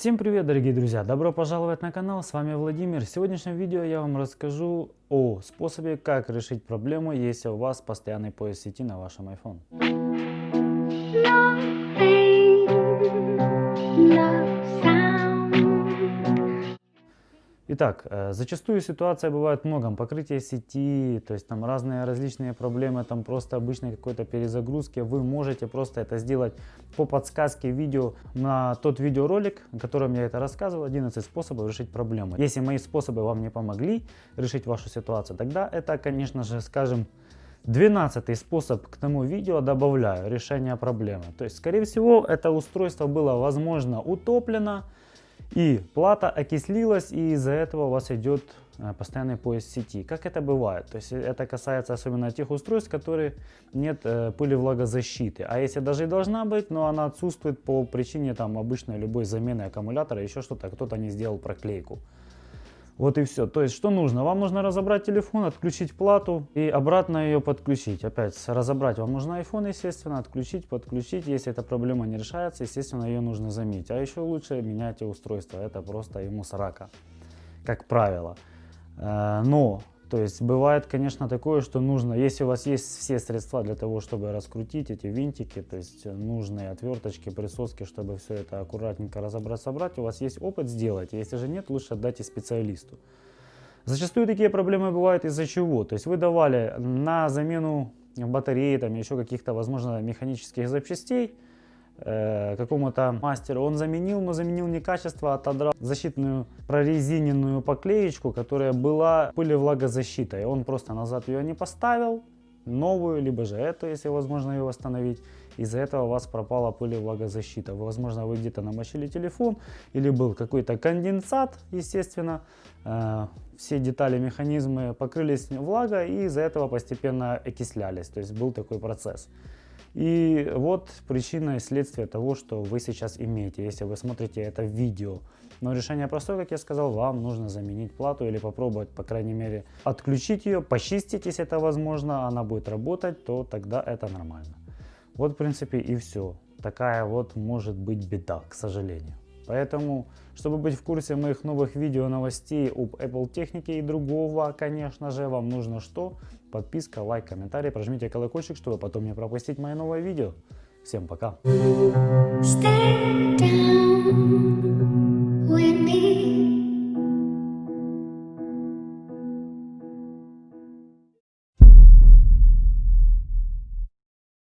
Всем привет, дорогие друзья! Добро пожаловать на канал, с вами Владимир. В сегодняшнем видео я вам расскажу о способе, как решить проблему, если у вас постоянный поиск сети на вашем iPhone. Итак, э, зачастую ситуация бывает многом. Покрытие сети, то есть там разные различные проблемы, там просто обычной какой-то перезагрузки. Вы можете просто это сделать по подсказке видео на тот видеоролик, о котором я это рассказывал, 11 способов решить проблему. Если мои способы вам не помогли решить вашу ситуацию, тогда это, конечно же, скажем, 12 способ к тому видео добавляю решение проблемы. То есть, скорее всего, это устройство было, возможно, утоплено, и плата окислилась, и из-за этого у вас идет э, постоянный поиск сети. Как это бывает? То есть это касается особенно тех устройств, которые нет э, пыли влагозащиты. А если даже и должна быть, но она отсутствует по причине там обычной любой замены аккумулятора, еще что-то, кто-то не сделал проклейку. Вот и все. То есть, что нужно? Вам нужно разобрать телефон, отключить плату и обратно ее подключить. Опять, разобрать вам нужно iPhone, естественно, отключить, подключить. Если эта проблема не решается, естественно, ее нужно заменить. А еще лучше меняйте устройство. Это просто ему срака, как правило. Э, но то есть бывает, конечно, такое, что нужно, если у вас есть все средства для того, чтобы раскрутить эти винтики, то есть нужные отверточки, присоски, чтобы все это аккуратненько разобрать, собрать, у вас есть опыт, сделать. Если же нет, лучше отдайте специалисту. Зачастую такие проблемы бывают из-за чего? То есть вы давали на замену батареи, там еще каких-то, возможно, механических запчастей, э, какому-то мастеру. Он заменил, но заменил не качество, а отодрал защитную прорезиненную поклеечку, которая была пылевлагозащитой. Он просто назад ее не поставил, новую, либо же эту, если возможно ее восстановить. Из-за этого у вас пропала пылевлагозащита. Возможно, вы где-то намочили телефон или был какой-то конденсат, естественно. Э, все детали, механизмы покрылись влагой и из-за этого постепенно окислялись. То есть был такой процесс. И вот причина и следствие того, что вы сейчас имеете, если вы смотрите это видео. Но решение простое, как я сказал, вам нужно заменить плату или попробовать, по крайней мере, отключить ее, почистить, если это возможно, она будет работать, то тогда это нормально. Вот, в принципе, и все. Такая вот может быть беда, к сожалению. Поэтому, чтобы быть в курсе моих новых видео новостей об Apple технике и другого, конечно же, вам нужно что? Подписка, лайк, комментарий, прожмите колокольчик, чтобы потом не пропустить мои новые видео. Всем пока! Stay down.